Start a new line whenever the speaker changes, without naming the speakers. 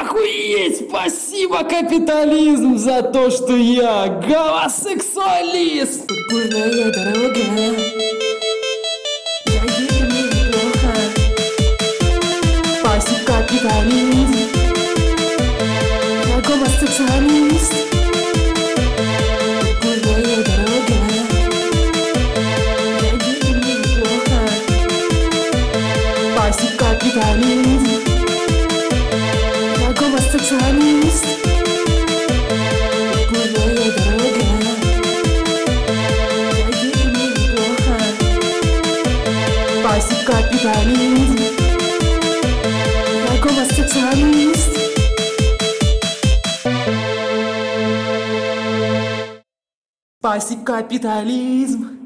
Охуеть! Спасибо, капитализм, за то, что я гомосексуалист!
Бурная дорога Я еду неплохо Спасибо, капитализм. Я гомосексуалист. Бурная дорога Я еду неплохо Спасибо, капитализм гомосексуалист Бурная дорога. Еду неплохо. Спасибо, капитализм Я гомосексуалист Спасибо, капитализм